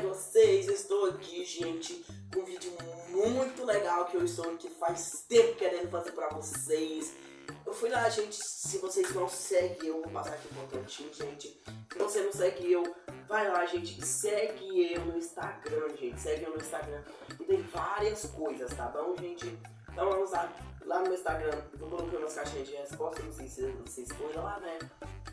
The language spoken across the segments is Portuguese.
com vocês? Estou aqui, gente, com um vídeo muito legal que eu estou aqui faz tempo querendo fazer pra vocês. Eu fui lá, gente, se vocês não seguem eu, vou passar aqui um pontinho, gente. Se você não segue eu, vai lá, gente, segue eu no Instagram, gente, segue eu no Instagram. E tem várias coisas, tá bom, gente? Então vamos lá, lá no Instagram, eu coloquei umas caixinhas de resposta, não sei se vocês foram lá, né?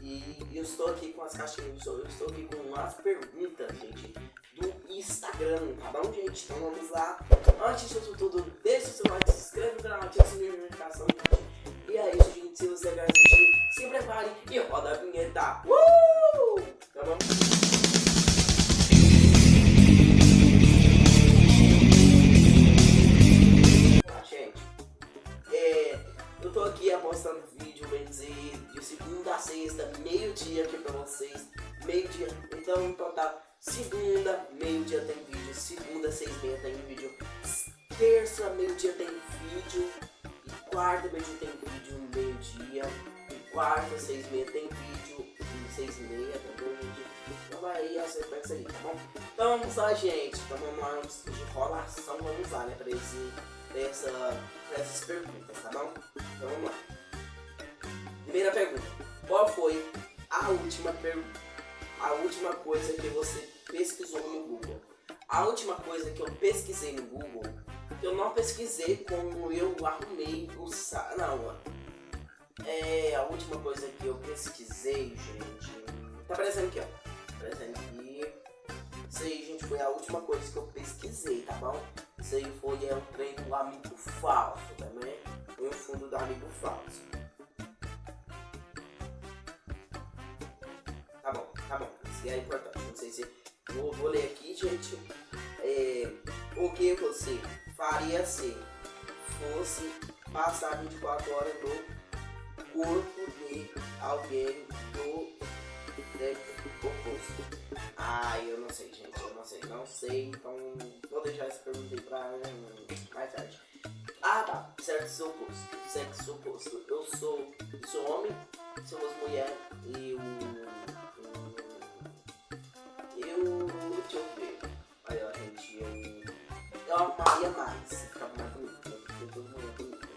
E eu estou aqui com as caixinhas, eu estou aqui com umas perguntas, gente, do Instagram, tá bom, gente? Então vamos lá. Antes de tudo, deixa o seu like, se inscreve no canal, ativa o sininho de notificação, gente. E é isso, gente. Se você quer assistir, se prepare e roda a vinheta. Uh! Tá bom? Apostando vídeo, bem dizer, de segunda a sexta, meio-dia aqui pra vocês. Meio-dia, então, então tá. Segunda, meio-dia tem vídeo. Segunda, seis e meia tem vídeo. Terça, meio-dia tem vídeo. E quarta, meio-dia tem vídeo, meio-dia. E quarta, seis e meia tem vídeo. E seis e meia, tá bom, gente? Então vai aí, pega isso aí, tá bom? Então vamos lá, gente. Então vamos lá, antes de enrolação, vamos lá, né? Pra, esse, pra, essa, pra essas perguntas, tá bom? Então vamos lá. Primeira pergunta. Qual foi a última a última coisa que você pesquisou no Google. A última coisa que eu pesquisei no Google, eu não pesquisei como eu arrumei o site. Não, é a última coisa que eu pesquisei, gente. Tá aparecendo aqui, ó. Tá aparecendo aqui. Isso aí, gente, foi a última coisa que eu pesquisei, tá bom? Isso aí foi é, o trem do amigo falso, também. Foi o fundo do amigo falso. É importante. Não sei se. Vou, vou ler aqui, gente. É, o que você faria se fosse passar 24 horas no corpo de alguém do sexo oposto? Ah, eu não sei, gente. Eu não sei. Não sei. Então, vou deixar essa pergunta aí pra hum, mais tarde. Ah, tá. Sexo oposto. Sexo oposto. Eu sou, sou homem, somos mulher e o arrumaria mais. Ficava mais bonito. Eu muito bonito.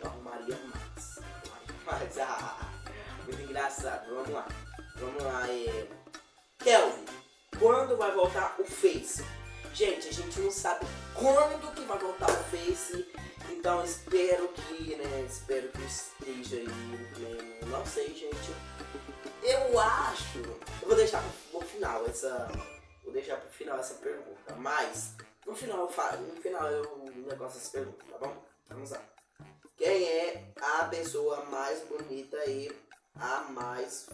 Eu arrumaria mais. Ah, muito engraçado. Vamos lá. Vamos lá, é. Kelvin, quando vai voltar o Face? Gente, a gente não sabe quando que vai voltar o Face. Então espero que, né? Espero que esteja aí. Né, não sei, gente. Eu acho. Eu vou deixar pro, final essa. Vou deixar pro final essa pergunta. Mas no final eu falo, no final eu negócio essa pergunta, tá bom? Vamos lá. Quem é a pessoa mais bonita e a mais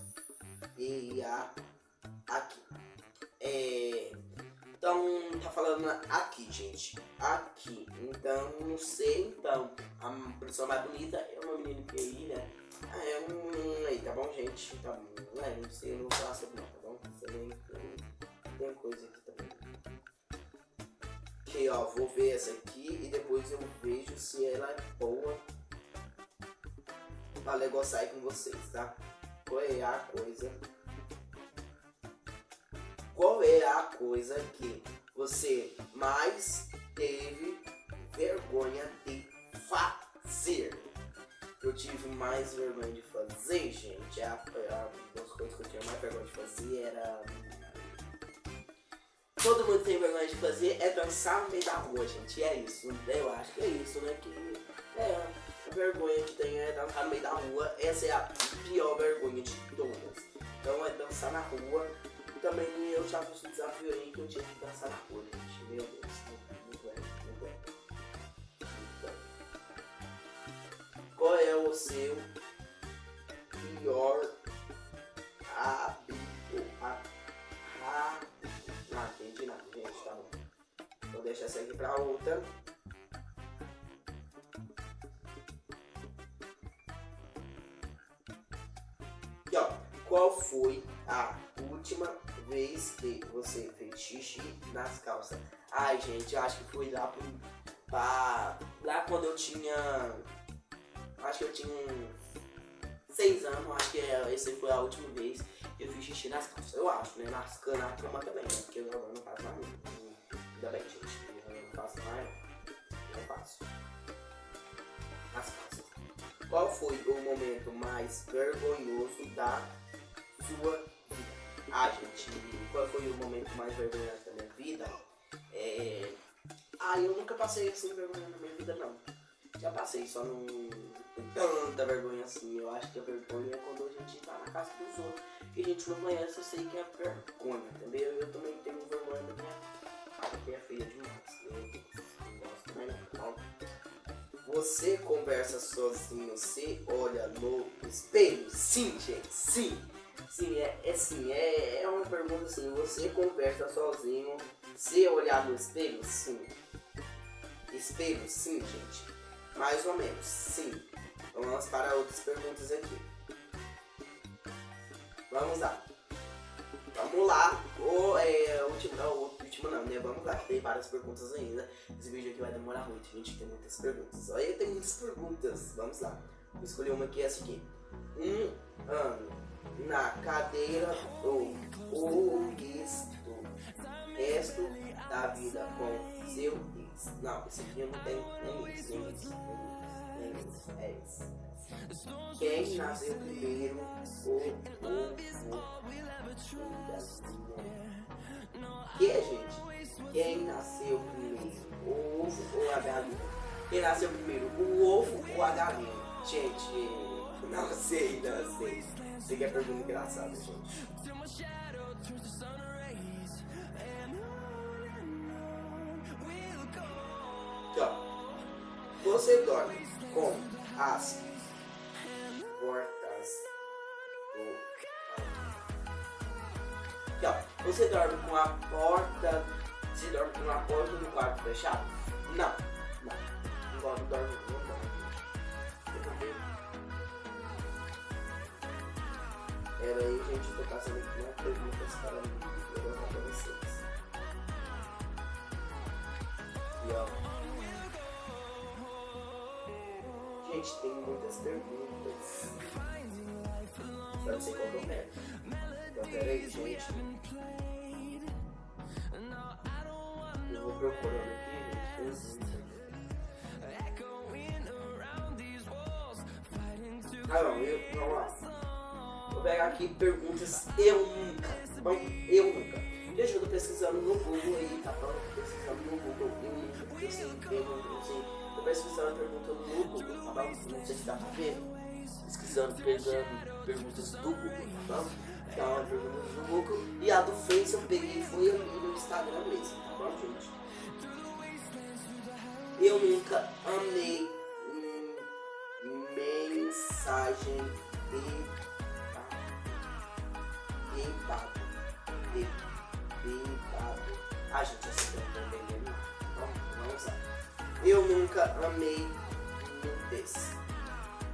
feia aqui? É, então, tá falando aqui, gente. Aqui. Então, não sei. Então, a pessoa mais bonita é uma menina que aí, né? Ah, é um. Aí, tá bom, gente? Tá bom. É, não sei, não sobre não, tá bom? Tem, tem coisa aqui Ok, ó, vou ver essa aqui e depois eu vejo se ela é boa pra negociar com vocês, tá? Qual é a coisa? Qual é a coisa que você mais teve vergonha de fazer? eu tive mais vergonha de fazer, gente, a, a, das coisas que eu tinha mais vergonha de fazer era. Todo mundo tem vergonha de fazer é dançar no meio da rua, gente. E é isso. Eu acho que é isso, né? Que é a vergonha que tem é dançar no meio da rua. Essa é a pior vergonha de todas. Então é dançar na rua. E também eu já fiz um desafio aí que eu tinha que dançar na rua, gente. Meu Deus. Qual é o seu pior hábito? Vou deixar essa aqui pra outra. E ó, qual foi a última vez que você fez xixi nas calças? Ai, gente, eu acho que foi lá pro, pra, lá quando eu tinha acho que eu tinha seis anos, acho que é, essa foi a última vez que eu fiz xixi nas calças. Eu acho, né? Nas na cama também, né? Porque eu não faço mais. Ainda bem, gente. Qual foi o momento mais vergonhoso da sua vida? Ah, gente, qual foi o momento mais vergonhoso da minha vida? É... Ah, eu nunca passei assim vergonha na minha vida, não. Já passei, só não tanta vergonha assim. Eu acho que a vergonha é quando a gente tá na casa dos outros e a gente não conhece, eu sei que é vergonha, entendeu? Eu também Você conversa sozinho, você olha no espelho? Sim, gente, sim. Sim, é, é sim, é, é uma pergunta assim, você conversa sozinho, se olhar no espelho? Sim. Espelho? Sim, gente. Mais ou menos, sim. Vamos para outras perguntas aqui. Vamos lá. Vamos lá. O, é, o o último não, né? Vamos lá, tem várias perguntas ainda. Esse vídeo aqui vai demorar muito, gente. Tem muitas perguntas. Olha, tem muitas perguntas. Vamos lá. Vou escolher uma aqui, essa aqui. Um ano na cadeira do isto resto da vida com seu ex. Não, esse aqui eu não tenho nem isso, nem isso, nem isso. É isso. Quem nasceu primeiro, o Quem nasceu primeiro, o ovo ou a galinha? Quem nasceu primeiro, o ovo ou a galinha? Gente, não sei, não sei. Sei que é pergunta engraçada, gente. Então, você dorme com as portas do ó. Você dorme com a porta. Você dorme com a porta do quarto fechado? Não. Não. Não dorme, não dorme. Era aí, gente, eu tô passando aqui uma perguntas para levantar para vocês. E ó. Gente, tem muitas perguntas. Só não sei qual que eu pego. Então, peraí, gente. Procurando aqui, gente. Não, eu, vamos lá. Vou pegar aqui perguntas eu nunca, bom? Eu nunca. Gente, eu tô pesquisando no Google aí, tá? Tô pesquisando no Google, eu nunca, eu sei. Tô pesquisando perguntando no Google, tá bom? Não sei se dá pra ver. Pesquisando, pegando perguntas do Google, tá bom? Perguntas do Google. E a do Face eu peguei foi ali no Instagram mesmo, tá bom, gente? Eu nunca amei mensagem de bebado. De, bebado. Ah, gente, essa aqui eu não tô entendendo. Vamos, lá. Eu nunca amei nudez.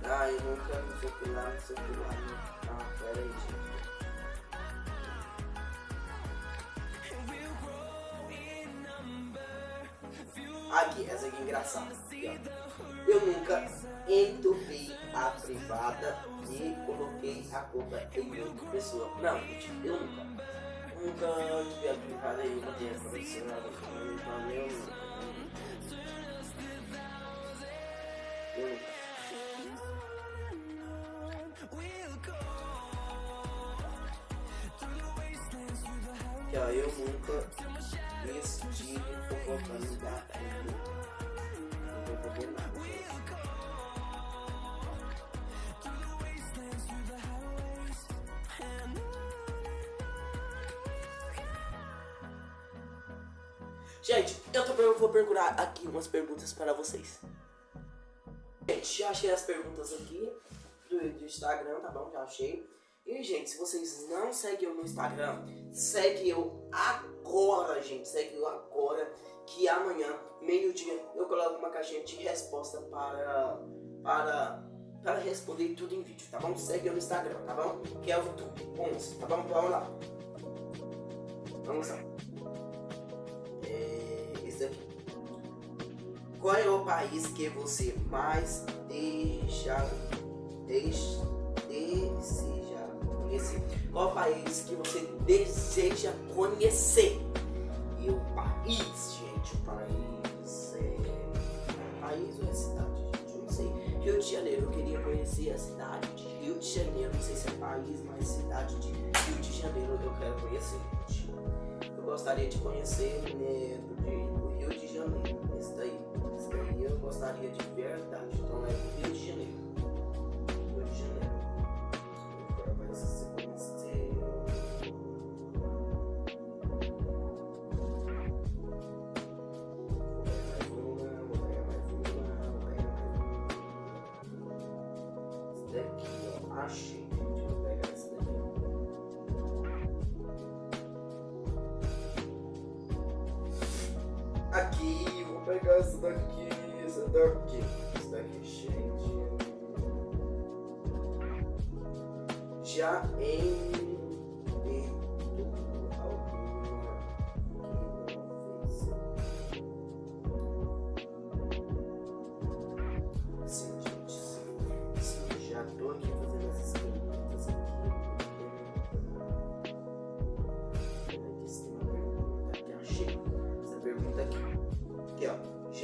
Ah, eu nunca não sei que lá, não sei o que lá. Ah, pera aí, gente. Aqui, essa aqui é engraçada. Eu nunca entupei a privada e coloquei a culpa em outra pessoa. Não, eu nunca. Nunca entupei a privada e botei a pessoa. Então, eu nunca. Eu nunca. Eu nunca fofocando da Não. Gente, eu também vou procurar aqui umas perguntas para vocês. Gente, já achei as perguntas aqui do, do Instagram, tá bom? Já achei. E, gente, se vocês não seguem eu no Instagram, segue eu agora, gente. Segue agora, que amanhã, meio-dia, eu coloco uma caixinha de resposta para, para, para responder tudo em vídeo, tá bom? Segue no Instagram, tá bom? Que é o YouTube 11, tá bom? Vamos lá. Vamos lá. É, esse aqui. Qual é o país que você mais deixa, deixa deseja Qual país que você deseja conhecer? E o país, gente, o país é... País ou é cidade, gente? Eu não sei. Rio de Janeiro, eu queria conhecer a cidade de Rio de Janeiro. Não sei se é país, mas cidade de Rio de Janeiro eu quero conhecer, gente. Eu gostaria de conhecer né, do Rio de Janeiro. Esse daí. Esse daí eu gostaria de verdade. Então é Rio de Janeiro. Rio de Janeiro. Eu quero conhecer. Uma. Esse daqui, ó. Achei, gente. Vou pegar esse daqui. Aqui, vou pegar essa daqui, essa daqui. Essa daqui, gente. Já em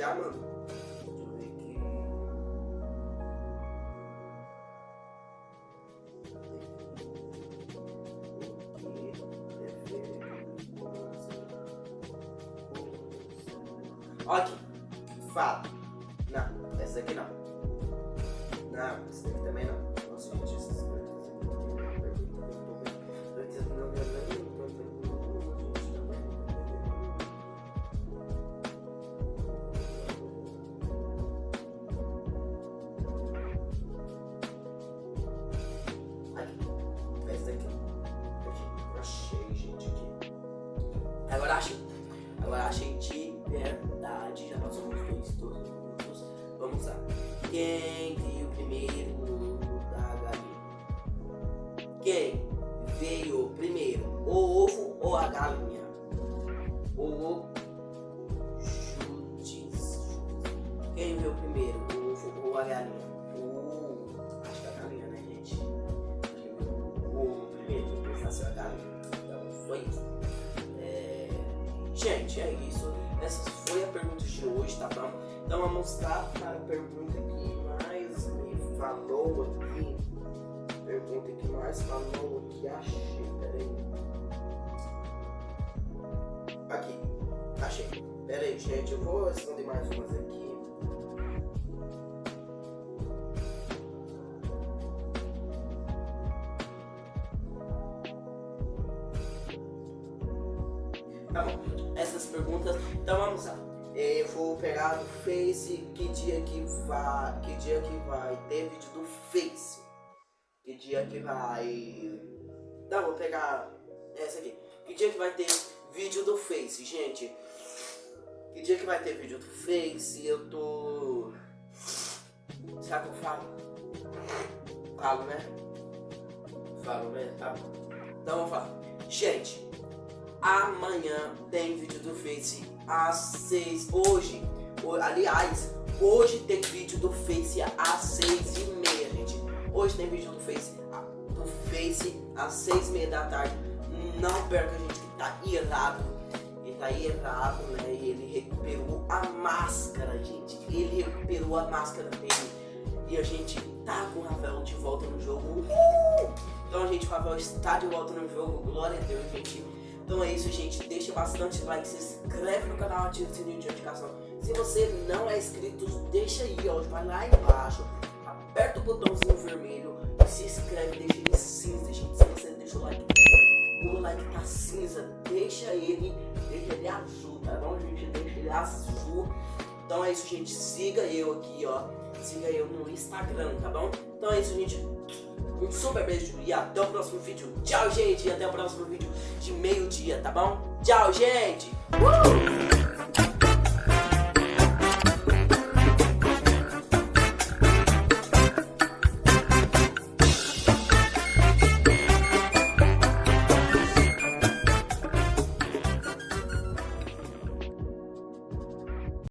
Já, mano. Aqui. Aqui. Fala. Não, essa aqui não. Não, essa daqui também não. Nossa, gente, essas Achei de verdade. Já passou uns dois, dois minutos. Vamos lá. Quem viu primeiro da galinha? Quem Gente, é isso. Essa foi a pergunta de hoje, tá bom? Então vamos mostrar para a pergunta que mais me falou aqui. Pergunta que mais falou aqui. Achei, peraí. Aqui, achei. Peraí, gente, eu vou responder mais umas aqui. Essas perguntas. Então vamos lá. Eu vou pegar do Face que dia que vai. Que dia que vai ter vídeo do Face. Que dia que vai. Não, vou pegar essa aqui. Que dia que vai ter vídeo do Face, gente? Que dia que vai ter vídeo do Face? Eu tô. Será que eu falo? Falo, né? Falo, né? Tá bom. Então vamos falar. Gente, amanhã tem vídeo do Face às 6. Hoje, ho- aliás, hoje tem vídeo do Face às 6 e meia, gente. Hoje tem vídeo do Face, do Face às 6 e meia da tarde. Não perca, gente, que tá irado. Ele tá irado, né? E ele recuperou a máscara, gente. Ele recuperou a máscara dele. E a gente tá com o Rafael de volta no jogo. Uhul! Então, gente, o Rafael está de volta no jogo. Glória a Deus, gente. Então é isso, gente. Deixa bastante like, se inscreve no canal, ativa o sininho de notificação. Se você não é inscrito, deixa aí, ó. Vai lá embaixo. Aperta o botãozinho vermelho e se inscreve, deixa ele cinza, gente. Se você deixa o like, o like tá cinza, deixa ele, deixa ele azul, tá bom, gente? Deixa ele azul. Então é isso, gente. Siga eu aqui, ó. Siga eu no Instagram, tá bom? Então é isso, gente. Um super beijo e até o próximo vídeo. Tchau, gente. E até o próximo vídeo de meio-dia, tá bom? Tchau, gente. Uh!